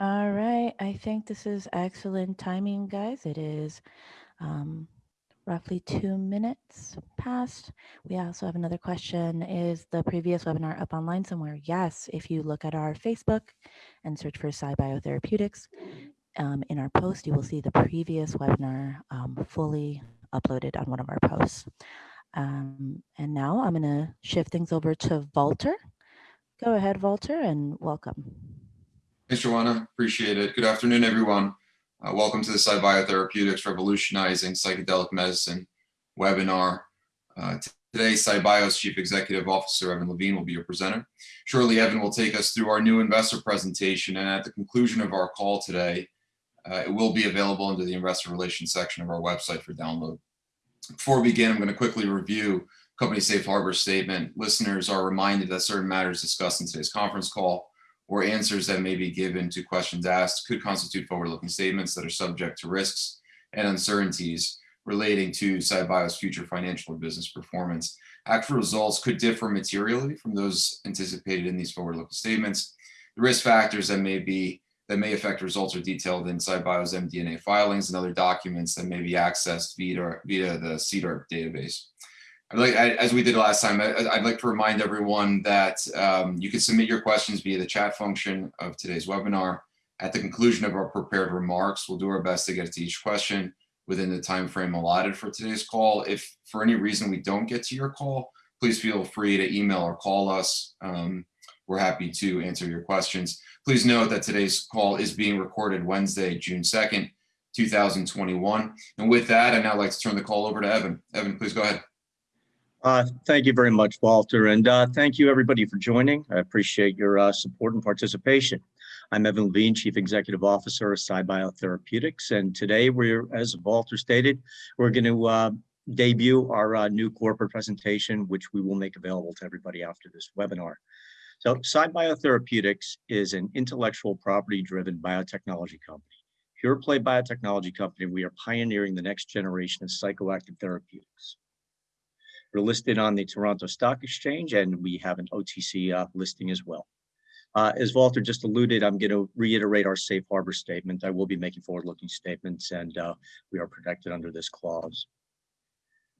All right, I think this is excellent timing, guys. It is um, roughly two minutes past. We also have another question. Is the previous webinar up online somewhere? Yes, if you look at our Facebook and search for SciBiotherapeutics, um, in our post, you will see the previous webinar um, fully uploaded on one of our posts. Um, and now I'm going to shift things over to Walter. Go ahead, Walter, and welcome. Thanks, Joanna. Appreciate it. Good afternoon, everyone. Uh, welcome to the SciBiotherapeutics Revolutionizing Psychedelic Medicine webinar. Uh, today, SciBio's Chief Executive Officer, Evan Levine, will be your presenter. Shortly, Evan will take us through our new investor presentation, and at the conclusion of our call today, uh, it will be available under the investor relations section of our website for download. Before we begin, I'm going to quickly review company safe harbor statement. Listeners are reminded that certain matters discussed in today's conference call or answers that may be given to questions asked could constitute forward-looking statements that are subject to risks and uncertainties relating to SciBio's future financial or business performance. Actual results could differ materially from those anticipated in these forward-looking statements. The risk factors that may be that may affect results are detailed in SciBio's MD&A filings and other documents that may be accessed via, via the CDER database. I'd like, as we did last time, I'd like to remind everyone that um, you can submit your questions via the chat function of today's webinar. At the conclusion of our prepared remarks, we'll do our best to get to each question within the time frame allotted for today's call. If for any reason we don't get to your call, please feel free to email or call us. Um, we're happy to answer your questions. Please note that today's call is being recorded Wednesday, June 2nd, 2021. And with that, I'd now like to turn the call over to Evan. Evan, please go ahead. Uh, thank you very much, Walter, and uh, thank you everybody for joining. I appreciate your uh, support and participation. I'm Evan Levine, Chief Executive Officer of SciBio Therapeutics, and today we're, as Walter stated, we're going to uh, debut our uh, new corporate presentation, which we will make available to everybody after this webinar. So SciBio Therapeutics is an intellectual property-driven biotechnology company. Pure play biotechnology company, we are pioneering the next generation of psychoactive therapeutics. We're listed on the Toronto Stock Exchange and we have an OTC uh, listing as well. Uh, as Walter just alluded, I'm going to reiterate our safe harbor statement. I will be making forward-looking statements and uh, we are protected under this clause.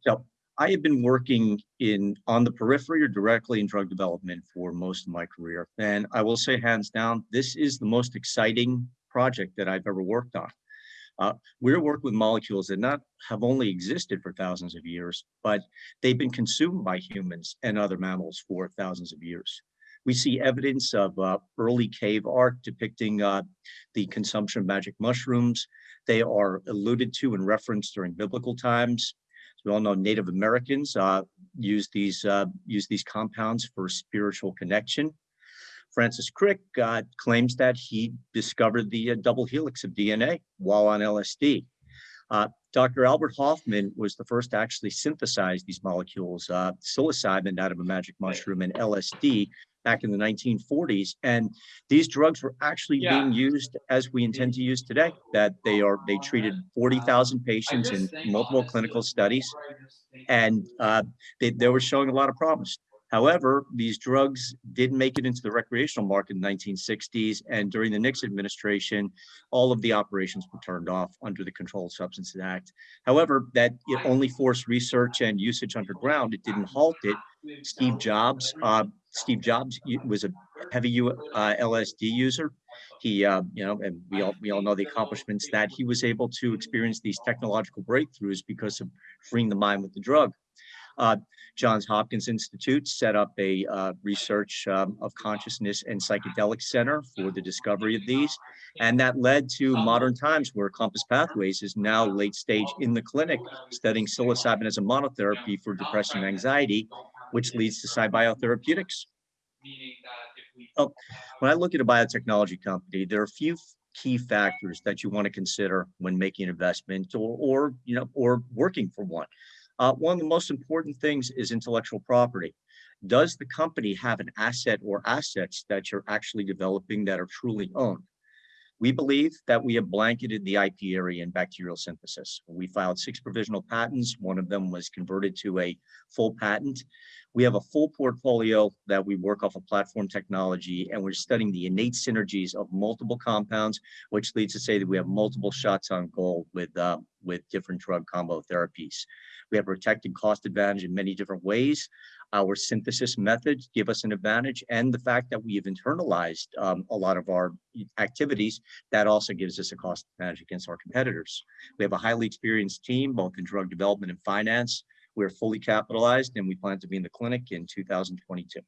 So I have been working in on the periphery or directly in drug development for most of my career. And I will say hands down, this is the most exciting project that I've ever worked on. Uh, we're working with molecules that not have only existed for thousands of years, but they've been consumed by humans and other mammals for thousands of years. We see evidence of uh, early cave art depicting uh, the consumption of magic mushrooms. They are alluded to and referenced during biblical times. As we all know, Native Americans uh, use these uh, use these compounds for spiritual connection. Francis Crick uh, claims that he discovered the uh, double helix of DNA while on LSD. Uh, Dr. Albert Hoffman was the first to actually synthesize these molecules, uh, psilocybin out of a magic mushroom and LSD back in the 1940s. And these drugs were actually yeah. being used as we intend to use today, that they are, they treated 40,000 patients in multiple clinical studies. And uh, they, they were showing a lot of promise. However, these drugs did make it into the recreational market in the 1960s, and during the Nixon administration, all of the operations were turned off under the Controlled Substances Act. However, that it only forced research and usage underground. It didn't halt it. Steve Jobs, uh, Steve Jobs was a heavy uh, LSD user. He, uh, you know, and we all we all know the accomplishments that he was able to experience these technological breakthroughs because of freeing the mind with the drug. Uh, Johns Hopkins Institute set up a uh, research um, of consciousness and psychedelic center for the discovery of these. And that led to modern times where Compass Pathways is now late stage in the clinic studying psilocybin as a monotherapy for depression and anxiety, which leads to SciBiotherapeutics. Oh, when I look at a biotechnology company, there are a few key factors that you want to consider when making an investment or, or you know, or working for one. Uh, one of the most important things is intellectual property. Does the company have an asset or assets that you're actually developing that are truly owned? We believe that we have blanketed the IP area in bacterial synthesis. We filed six provisional patents. One of them was converted to a full patent. We have a full portfolio that we work off of platform technology, and we're studying the innate synergies of multiple compounds, which leads to say that we have multiple shots on goal with, uh, with different drug combo therapies. We have protected cost advantage in many different ways. Our synthesis methods give us an advantage, and the fact that we have internalized um, a lot of our activities, that also gives us a cost advantage against our competitors. We have a highly experienced team, both in drug development and finance. We're fully capitalized, and we plan to be in the clinic in 2022.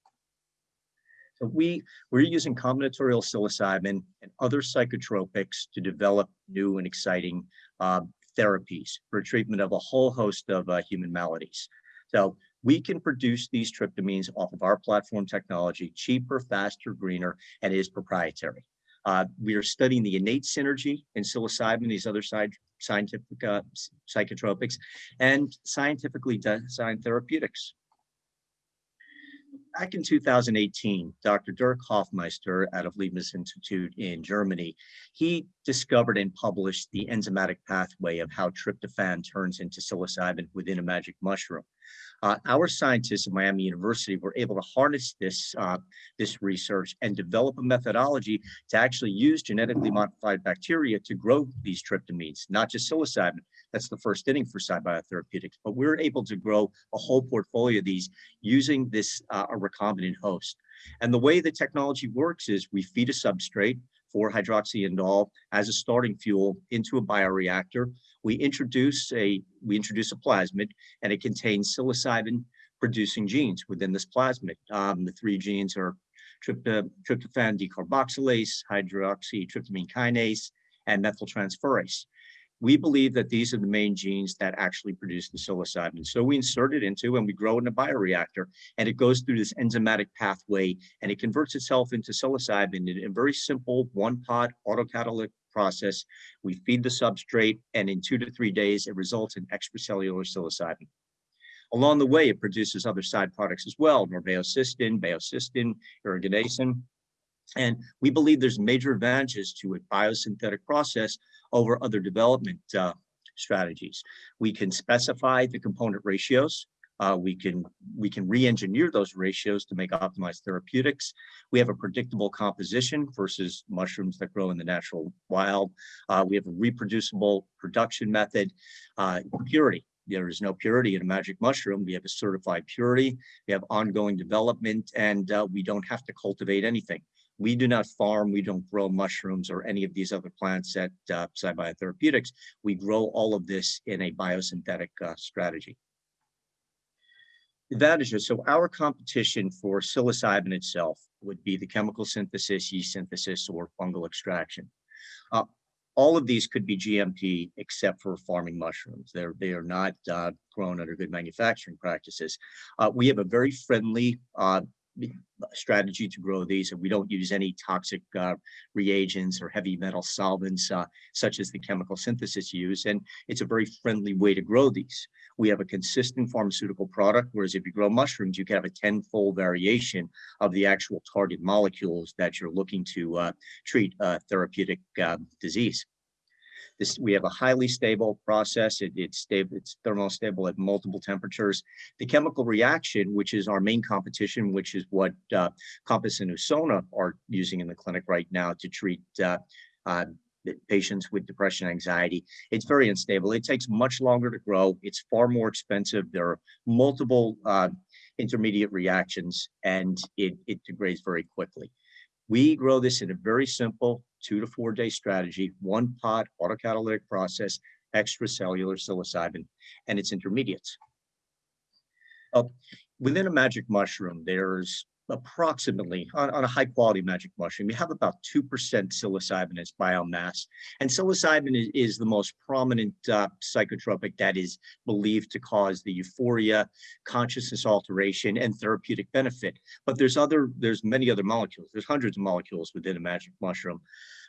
So we, we're using combinatorial psilocybin and other psychotropics to develop new and exciting uh, therapies for treatment of a whole host of uh, human maladies. So we can produce these tryptamines off of our platform technology, cheaper, faster, greener, and is proprietary. Uh, we are studying the innate synergy in psilocybin, these other side, scientific uh, psychotropics, and scientifically designed therapeutics. Back in 2018, Dr. Dirk Hofmeister out of Leibniz Institute in Germany, he discovered and published the enzymatic pathway of how tryptophan turns into psilocybin within a magic mushroom. Uh, our scientists at Miami University were able to harness this, uh, this research and develop a methodology to actually use genetically modified bacteria to grow these tryptamines, not just psilocybin. That's the first inning for SciBiotherapeutics, but we're able to grow a whole portfolio of these using this uh, a recombinant host. And the way the technology works is we feed a substrate, 4-hydroxyindole as a starting fuel into a bioreactor we introduce a we introduce a plasmid and it contains psilocybin producing genes within this plasmid. Um, the three genes are tryptophan decarboxylase, hydroxytryptamine kinase, and methyltransferase. We believe that these are the main genes that actually produce the psilocybin. So we insert it into and we grow it in a bioreactor and it goes through this enzymatic pathway and it converts itself into psilocybin in a very simple one pot autocatalytic process. We feed the substrate, and in two to three days, it results in extracellular psilocybin. Along the way, it produces other side products as well, norveo-cystin, baeocystin. And we believe there's major advantages to a biosynthetic process over other development uh, strategies. We can specify the component ratios uh, we can we can re-engineer those ratios to make optimized therapeutics. We have a predictable composition versus mushrooms that grow in the natural wild. Uh, we have a reproducible production method. Uh, purity. There is no purity in a magic mushroom. We have a certified purity. We have ongoing development, and uh, we don't have to cultivate anything. We do not farm, we don't grow mushrooms or any of these other plants at uh. We grow all of this in a biosynthetic uh, strategy advantages. So our competition for psilocybin itself would be the chemical synthesis, yeast synthesis, or fungal extraction. Uh, all of these could be GMP except for farming mushrooms. They're, they are not uh, grown under good manufacturing practices. Uh, we have a very friendly uh, strategy to grow these and we don't use any toxic uh, reagents or heavy metal solvents uh, such as the chemical synthesis use and it's a very friendly way to grow these. We have a consistent pharmaceutical product whereas if you grow mushrooms you can have a tenfold variation of the actual target molecules that you're looking to uh, treat a therapeutic uh, disease this, we have a highly stable process. It, it's stable, it's thermostable at multiple temperatures. The chemical reaction, which is our main competition, which is what uh, Compass and Usona are using in the clinic right now to treat uh, uh, patients with depression anxiety it's very unstable it takes much longer to grow it's far more expensive there are multiple uh, intermediate reactions and it, it degrades very quickly we grow this in a very simple two to four day strategy, one pot autocatalytic process, extracellular psilocybin, and its intermediates. Uh, within a magic mushroom, there's approximately on, on, a high quality magic mushroom, you have about 2% psilocybin as biomass. And psilocybin is, is the most prominent uh, psychotropic that is believed to cause the euphoria, consciousness alteration, and therapeutic benefit. But there's other, there's many other molecules. There's hundreds of molecules within a magic mushroom.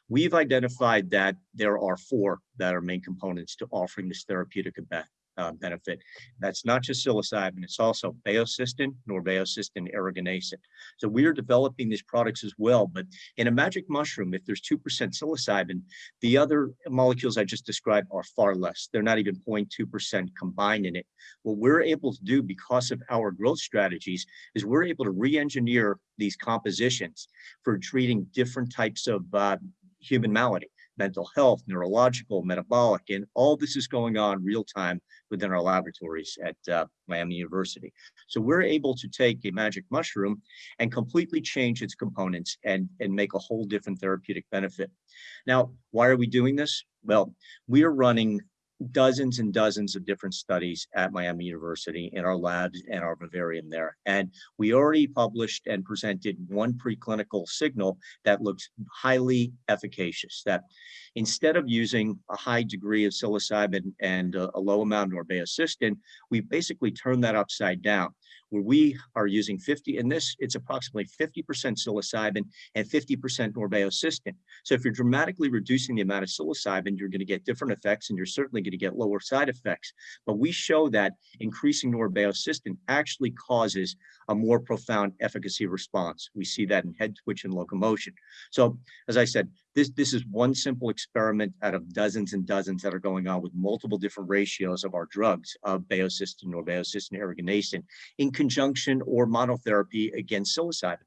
We've identified that there are four that are main components to offering this therapeutic uh, benefit. That's not just psilocybin, it's also baeocystin, norbaeocystin, aragonacin. So we are developing these products as well, but in a magic mushroom, if there's 2% psilocybin, the other molecules I just described are far less. They're not even 0.2% combined in it. What we're able to do because of our growth strategies is we're able to re-engineer these compositions for treating different types of uh, human malady mental health, neurological, metabolic, and all this is going on real time within our laboratories at uh, Miami University. So we're able to take a magic mushroom and completely change its components and, and make a whole different therapeutic benefit. Now, why are we doing this? Well, we are running dozens and dozens of different studies at Miami University in our labs and our vivarium there. And we already published and presented one preclinical signal that looks highly efficacious, that instead of using a high degree of psilocybin and a, a low amount of norbaeocystin, we basically turned that upside down where we are using 50, in this, it's approximately 50% psilocybin and 50% norbaeocystin. So if you're dramatically reducing the amount of psilocybin, you're gonna get different effects and you're certainly gonna get lower side effects. But we show that increasing norbaeocystin actually causes a more profound efficacy response. We see that in head twitch and locomotion. So as I said, this, this is one simple experiment out of dozens and dozens that are going on with multiple different ratios of our drugs of baeocystin, norbaeocystin, aragonacin in conjunction or monotherapy against psilocybin.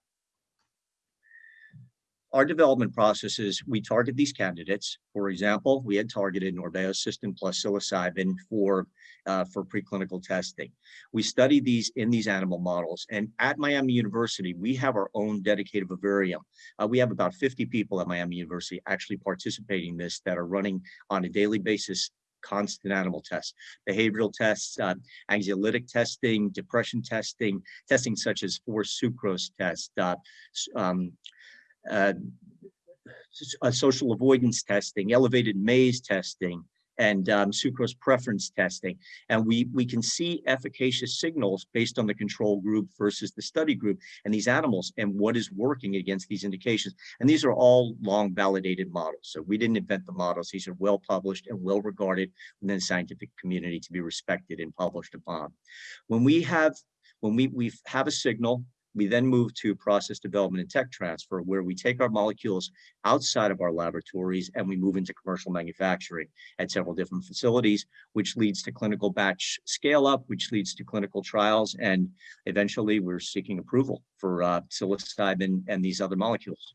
Our development processes, we target these candidates. For example, we had targeted norbaeocystin plus psilocybin for, uh, for preclinical testing. We study these in these animal models. And at Miami University, we have our own dedicated vivarium. Uh, we have about 50 people at Miami University actually participating in this that are running on a daily basis constant animal tests, behavioral tests, uh, anxiolytic testing, depression testing, testing such as forced sucrose test, uh, um, uh, social avoidance testing, elevated maze testing, and um, sucrose preference testing. And we, we can see efficacious signals based on the control group versus the study group and these animals and what is working against these indications. And these are all long validated models. So we didn't invent the models. These are well published and well regarded within the scientific community to be respected and published upon. When we have when we, we have a signal we then move to process development and tech transfer, where we take our molecules outside of our laboratories and we move into commercial manufacturing at several different facilities, which leads to clinical batch scale up, which leads to clinical trials. And eventually we're seeking approval for uh, psilocybin and these other molecules.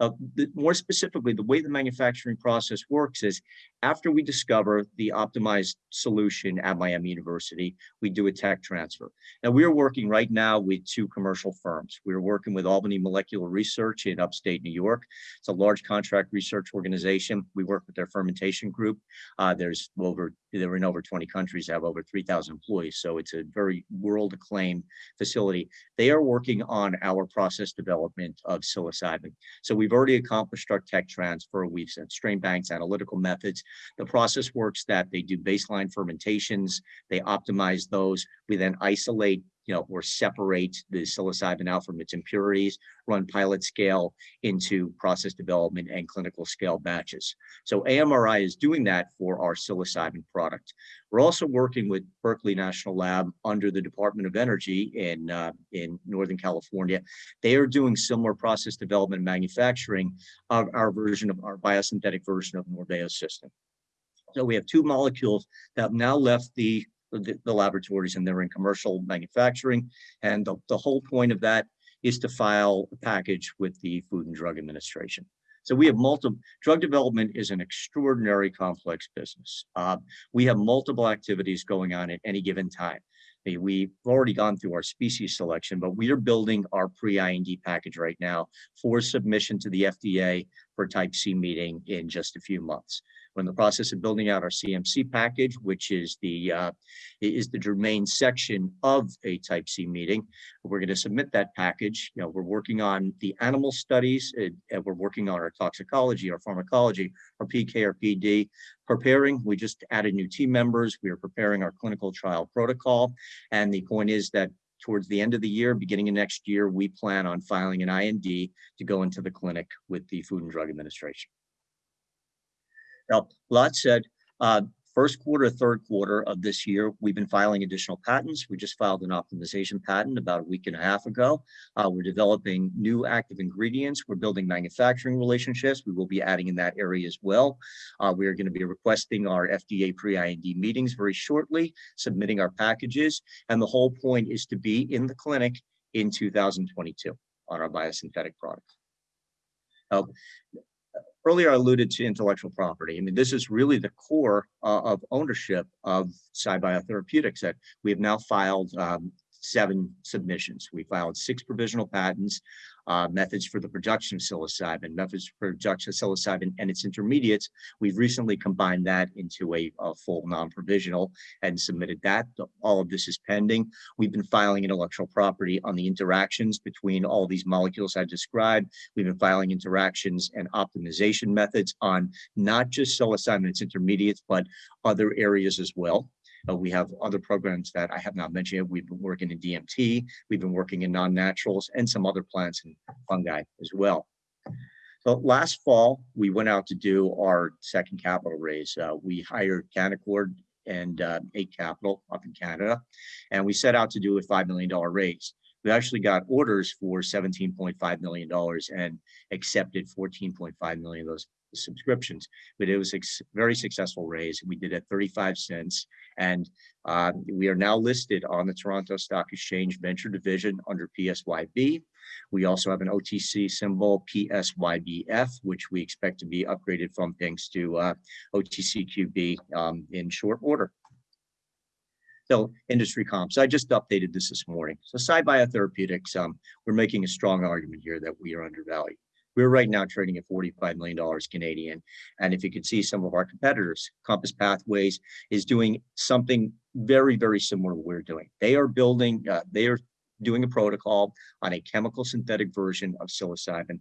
Uh, the, more specifically, the way the manufacturing process works is after we discover the optimized solution at Miami University, we do a tech transfer. Now we are working right now with two commercial firms. We're working with Albany Molecular Research in upstate New York. It's a large contract research organization. We work with their fermentation group. Uh, there's over, they're in over 20 countries, have over 3,000 employees. So it's a very world acclaimed facility. They are working on our process development of psilocybin. So we've already accomplished our tech transfer. We've sent strain banks, analytical methods. The process works that they do baseline fermentations, they optimize those. We then isolate you know, or separate the psilocybin out from its impurities, run pilot scale into process development and clinical scale batches. So AMRI is doing that for our psilocybin product. We're also working with Berkeley National Lab under the Department of Energy in, uh, in Northern California. They are doing similar process development and manufacturing of our version of our biosynthetic version of norbaeocystin. So we have two molecules that have now left the, the, the laboratories and they're in commercial manufacturing. And the, the whole point of that is to file a package with the Food and Drug Administration. So we have multiple, drug development is an extraordinary complex business. Uh, we have multiple activities going on at any given time. We've already gone through our species selection, but we are building our pre-IND package right now for submission to the FDA for type C meeting in just a few months. We're in the process of building out our CMC package, which is the uh, is the germane section of a Type C meeting. We're going to submit that package. You know, we're working on the animal studies, uh, and we're working on our toxicology, our pharmacology, our PK, our PD. Preparing, we just added new team members. We are preparing our clinical trial protocol, and the point is that towards the end of the year, beginning of next year, we plan on filing an IND to go into the clinic with the Food and Drug Administration. Now, lot said, uh, First quarter, third quarter of this year, we've been filing additional patents. We just filed an optimization patent about a week and a half ago. Uh, we're developing new active ingredients. We're building manufacturing relationships. We will be adding in that area as well. Uh, we are going to be requesting our FDA pre-IND meetings very shortly, submitting our packages. And the whole point is to be in the clinic in 2022 on our biosynthetic products. Uh, earlier I alluded to intellectual property. I mean, this is really the core uh, of ownership of SciBiotherapeutics that we have now filed um, seven submissions. We filed six provisional patents, uh, methods for the production of psilocybin, methods for production of psilocybin and its intermediates. We've recently combined that into a, a full non-provisional and submitted that. All of this is pending. We've been filing intellectual property on the interactions between all these molecules I described. We've been filing interactions and optimization methods on not just psilocybin and its intermediates, but other areas as well. Uh, we have other programs that I have not mentioned yet. We've been working in DMT, we've been working in non-naturals and some other plants and fungi as well. So last fall, we went out to do our second capital raise. Uh, we hired Canaccord and uh, Eight Capital up in Canada, and we set out to do a $5 million raise. We actually got orders for $17.5 million and accepted 14.5 million of those subscriptions, but it was a very successful raise. We did at 35 cents and uh, we are now listed on the Toronto Stock Exchange Venture Division under PSYB. We also have an OTC symbol PSYBF, which we expect to be upgraded from PINX to uh, OTCQB um, in short order. So industry comps, I just updated this this morning. So SciBiotherapeutics, um, we're making a strong argument here that we are undervalued. We're right now trading at $45 million Canadian. And if you can see some of our competitors, Compass Pathways is doing something very, very similar to what we're doing. They are building, uh, they are doing a protocol on a chemical synthetic version of psilocybin.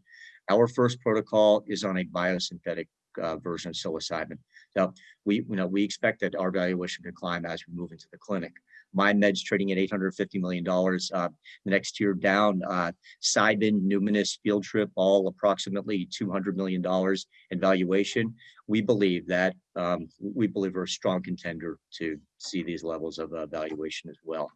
Our first protocol is on a biosynthetic uh, version of psilocybin. So we, you know, we expect that our valuation could climb as we move into the clinic. MindMed's trading at $850 million. Uh, the next tier down, uh, Cybin, Numinus, Field Trip, all approximately $200 million in valuation. We believe that um, we believe we're a strong contender to see these levels of uh, valuation as well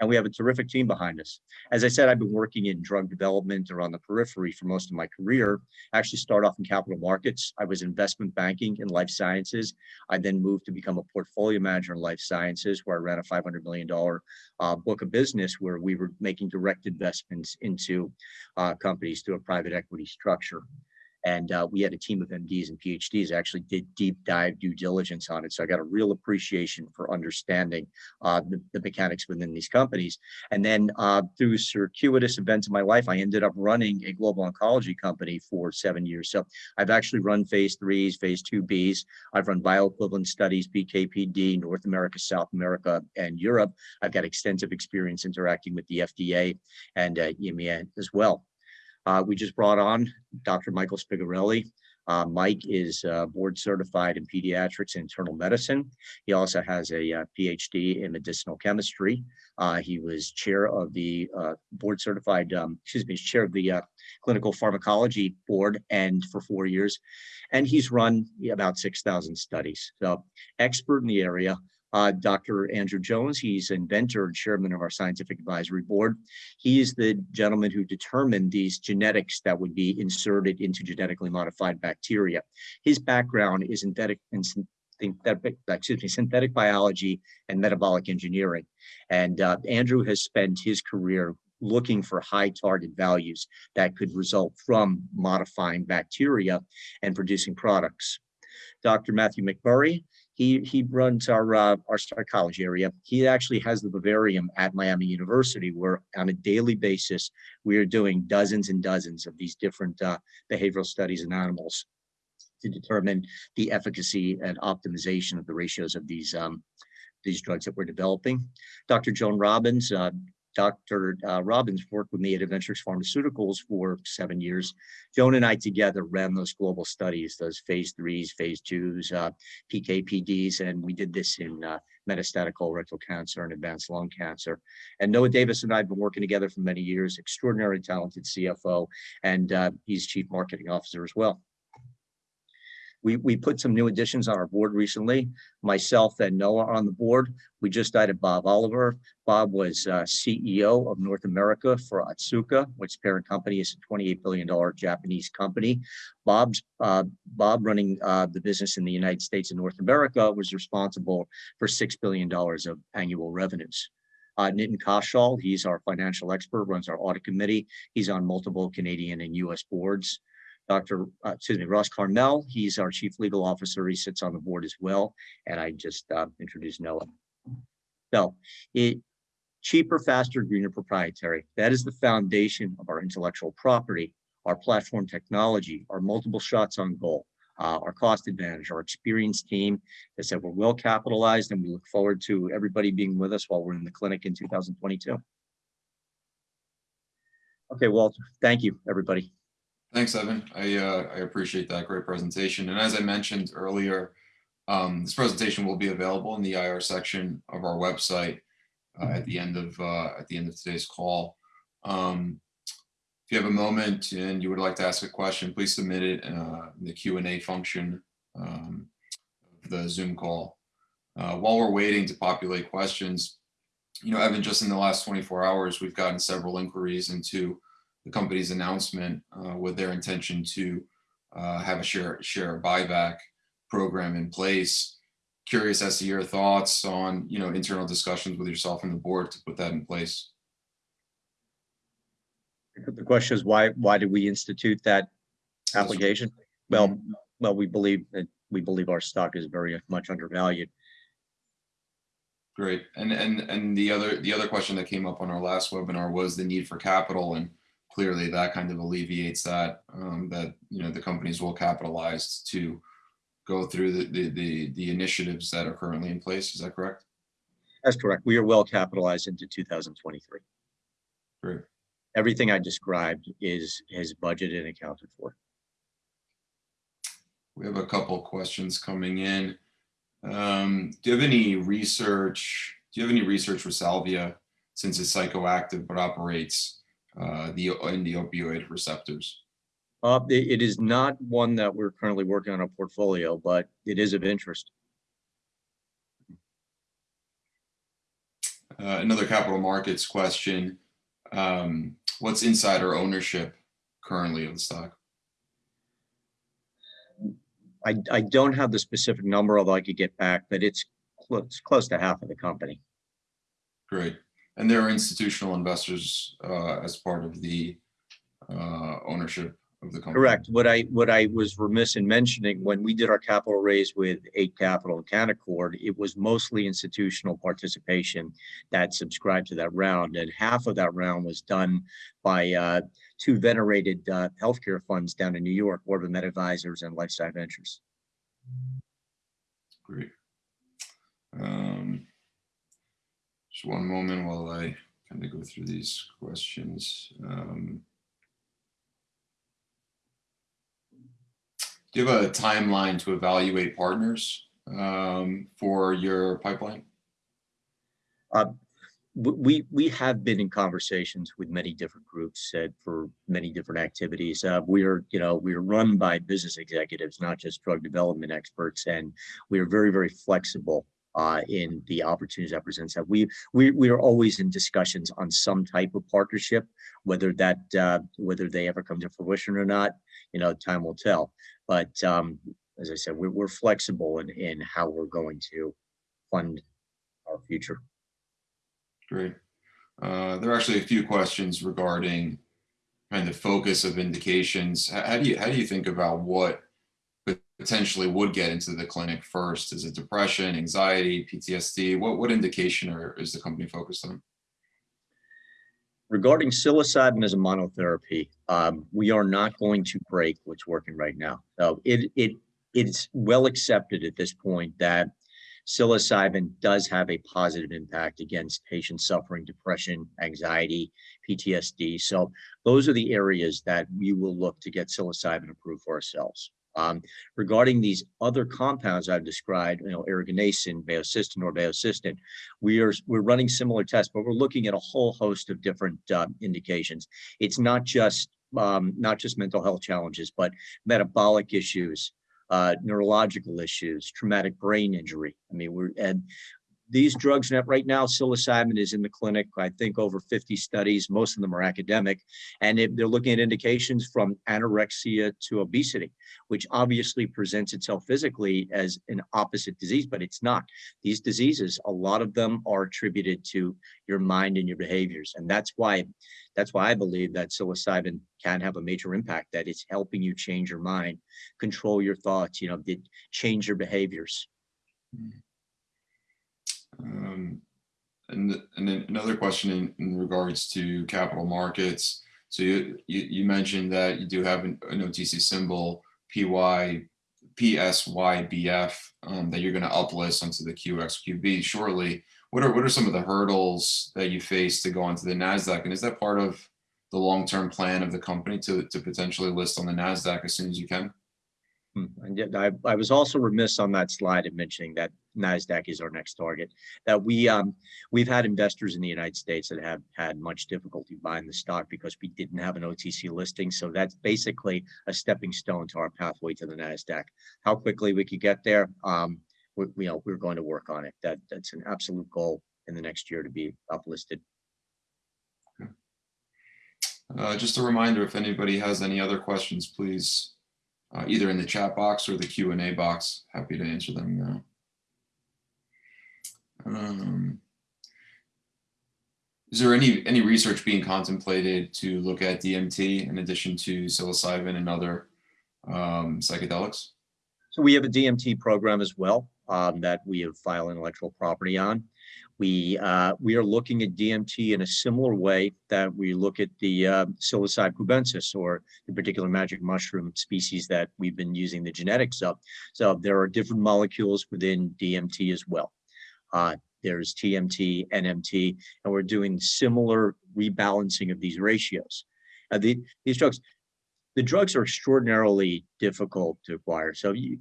and we have a terrific team behind us. As I said, I've been working in drug development or on the periphery for most of my career. I actually started off in capital markets. I was investment banking in life sciences. I then moved to become a portfolio manager in life sciences where I ran a $500 million uh, book of business where we were making direct investments into uh, companies through a private equity structure. And uh, we had a team of MDs and PhDs actually did deep dive due diligence on it. So I got a real appreciation for understanding uh, the, the, mechanics within these companies. And then uh, through circuitous events in my life, I ended up running a global oncology company for seven years. So I've actually run phase threes, phase two Bs. I've run bioequivalent studies, PKPD, North America, South America, and Europe. I've got extensive experience interacting with the FDA and uh, EMEA as well. Uh, we just brought on Dr. Michael Spigarelli. Uh, Mike is uh, board certified in pediatrics and internal medicine. He also has a uh, PhD in medicinal chemistry. Uh, he was chair of the uh, board certified, um, excuse me, chair of the clinical pharmacology board and for four years. And he's run about 6,000 studies. So expert in the area uh, Dr. Andrew Jones. He's inventor and chairman of our scientific advisory board. He is the gentleman who determined these genetics that would be inserted into genetically modified bacteria. His background is synthetic and synthetic, excuse me, synthetic biology and metabolic engineering. And uh, Andrew has spent his career looking for high target values that could result from modifying bacteria and producing products. Dr. Matthew McMurray he he runs our uh, our psychology area. He actually has the vivarium at Miami University, where on a daily basis we are doing dozens and dozens of these different uh, behavioral studies in animals to determine the efficacy and optimization of the ratios of these um, these drugs that we're developing. Dr. Joan Robbins, uh, Dr. Uh, Robbins worked with me at Adventures Pharmaceuticals for seven years. Joan and I together ran those global studies, those phase threes, phase twos, uh, PKPDs, and we did this in uh, metastatic colorectal cancer and advanced lung cancer. And Noah Davis and I have been working together for many years, extraordinarily talented CFO, and uh, he's chief marketing officer as well. We, we put some new additions on our board recently. Myself and Noah on the board. We just added Bob Oliver. Bob was uh, CEO of North America for Atsuka, which parent company is a $28 billion Japanese company. Bob's uh, Bob running uh, the business in the United States and North America was responsible for $6 billion of annual revenues. Uh, Nitin Kaushal, he's our financial expert, runs our audit committee. He's on multiple Canadian and US boards. Dr. Uh, excuse me, Ross Carmel, he's our chief legal officer. He sits on the board as well. And I just uh, introduced Noah. So it cheaper, faster, greener, proprietary. That is the foundation of our intellectual property, our platform technology, our multiple shots on goal, uh, our cost advantage, our experienced team. I said, we're well capitalized and we look forward to everybody being with us while we're in the clinic in 2022. Okay, Walter, thank you, everybody. Thanks, Evan. I, uh, I appreciate that great presentation. And as I mentioned earlier, um, this presentation will be available in the IR section of our website uh, at the end of uh, at the end of today's call. Um, if you have a moment and you would like to ask a question, please submit it uh, in the Q&A function um, of the Zoom call. Uh, while we're waiting to populate questions, you know, Evan, just in the last 24 hours, we've gotten several inquiries into the company's announcement uh, with their intention to uh, have a share share buyback program in place. Curious as to your thoughts on you know internal discussions with yourself and the board to put that in place. The question is why, why did we institute that application? Well, well, we believe that, we believe our stock is very much undervalued. Great. And and and the other the other question that came up on our last webinar was the need for capital and clearly that kind of alleviates that um, that you know the companies well capitalized to go through the, the the the initiatives that are currently in place. Is that correct? That's correct. We are well capitalized into 2023. Great. Everything I described is, is budgeted and accounted for. We have a couple questions coming in. Um, do you have any research? Do you have any research for salvia since it's psychoactive but operates uh, the in the opioid receptors? Uh, it, it is not one that we're currently working on a portfolio, but it is of interest. Uh, another capital markets question. Um, what's insider ownership currently of the stock? I, I don't have the specific number, although I could get back, but it's close, close to half of the company. Great. And there are institutional investors uh, as part of the uh, ownership of the company. Correct. What I, what I was remiss in mentioning, when we did our capital raise with Eight Capital and Canaccord, it was mostly institutional participation that subscribed to that round. And half of that round was done by uh, two venerated uh, healthcare funds down in New York, Orbit Med Advisors and Lifestyle Ventures. Great. Um, just one moment while I kind of go through these questions. Um, do you have a timeline to evaluate partners um, for your pipeline? Uh, we we have been in conversations with many different groups for many different activities. Uh, we are, you know, we are run by business executives, not just drug development experts, and we are very very flexible uh, in the opportunities that presents that. We we we are always in discussions on some type of partnership, whether that uh, whether they ever come to fruition or not. You know, time will tell. But um, as I said, we're, we're flexible in in how we're going to fund our future. Great. Uh, there are actually a few questions regarding kind of focus of indications. How, do you how do you think about what potentially would get into the clinic first? Is it depression, anxiety, PTSD? What what indication are, is the company focused on? Regarding psilocybin as a monotherapy, um, we are not going to break what's working right now. So it it it's well accepted at this point that psilocybin does have a positive impact against patients suffering depression, anxiety, PTSD. So those are the areas that we will look to get psilocybin approved for ourselves. Um, regarding these other compounds I've described, you know, eriganacin, baocystin, or baocystin, we are we're running similar tests, but we're looking at a whole host of different uh, indications. It's not just um, not just mental health challenges, but metabolic issues, uh, neurological issues, traumatic brain injury. I mean, we're, and these drugs right now, psilocybin is in the clinic, I think over 50 studies, most of them are academic, and it- they're looking at indications from anorexia to obesity, which obviously presents itself physically as an opposite disease, but it's not. These diseases, a lot of them are attributed to your mind and your behaviors. And that's why, that's why I believe that psilocybin can have a major impact, that it's helping you change your mind, control your thoughts, you know, change your behaviors. Hmm. Um, And, and then another question in, in regards to capital markets. So you, you, you mentioned that you do have an, an OTC symbol, PY, PSYBF, um, that you're going to uplist onto the QXQB shortly. What are, what are some of the hurdles that you face to go onto the NASDAQ? And is that part of the long-term plan of the company to, to potentially list on the NASDAQ as soon as you can? Hmm, And yet I, I was also remiss on that slide in mentioning that NASDAQ is our next target. That we, um, we've had investors in the United States that have had much difficulty buying the stock because we didn't have an OTC listing. So that's basically a stepping stone to our pathway to the NASDAQ. How quickly we could get there, um, we, you know, we're going to work on it. That, that's an absolute goal in the next year to be uplisted. Uh, just a reminder, if anybody has any other questions, please, uh, either in the chat box or the Q and A box, happy to answer them now. Um, Is there any, any research being contemplated to look at DMT in addition to psilocybin and other um, psychedelics? So we have a DMT program as well um, that we have filed intellectual property on. We uh, we are looking at DMT in a similar way that we look at the uh, psilocybe cubensis or the particular magic mushroom species that we've been using the genetics of. So there are different molecules within DMT as well. Uh, there's TMT, NMT, and we're doing similar rebalancing of these ratios. Uh, the, these drugs, the drugs are extraordinarily difficult to acquire. So you,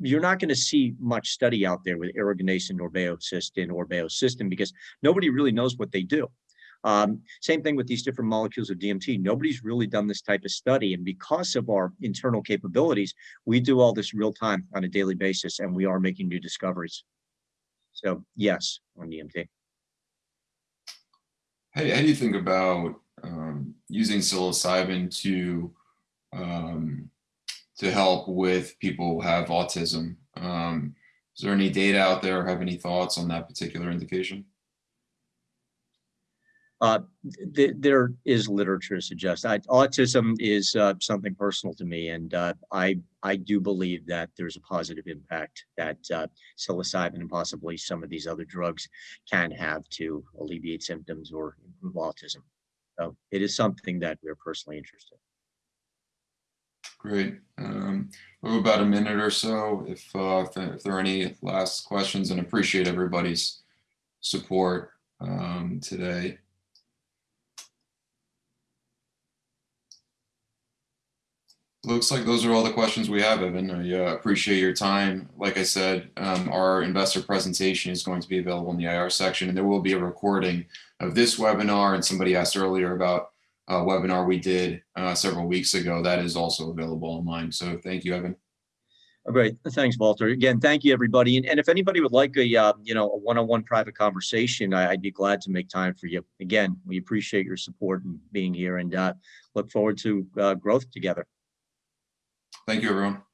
you're not going to see much study out there with aragonacin or baocystin or baocystin because nobody really knows what they do. Um, same thing with these different molecules of DMT. Nobody's really done this type of study. And because of our internal capabilities, we do all this real time on a daily basis and we are making new discoveries. So yes, on DMT. How, how do you think about um, using psilocybin to um, to help with people who have autism? Um, is there any data out there? or Have any thoughts on that particular indication? Uh, th- there is literature to suggest autism is uh, something personal to me, and uh, I I do believe that there's a positive impact that uh, psilocybin and possibly some of these other drugs can have to alleviate symptoms or improve autism. So it is something that we're personally interested. in. Great. Um, we have about a minute or so. If, uh, if there are any last questions, and appreciate everybody's support um, today. Looks like those are all the questions we have, Evan. I uh, appreciate your time. Like I said, um, our investor presentation is going to be available in the IR section, and there will be a recording of this webinar. And somebody asked earlier about a webinar we did uh, several weeks ago. That is also available online. So thank you, Evan. Oh, Great, thanks, Walter. Again, thank you, everybody. And, and if anybody would like a, uh, you know, a one-on-one private conversation, I, I'd be glad to make time for you. Again, we appreciate your support and being here and uh, look forward to uh, growth together. Thank you, everyone.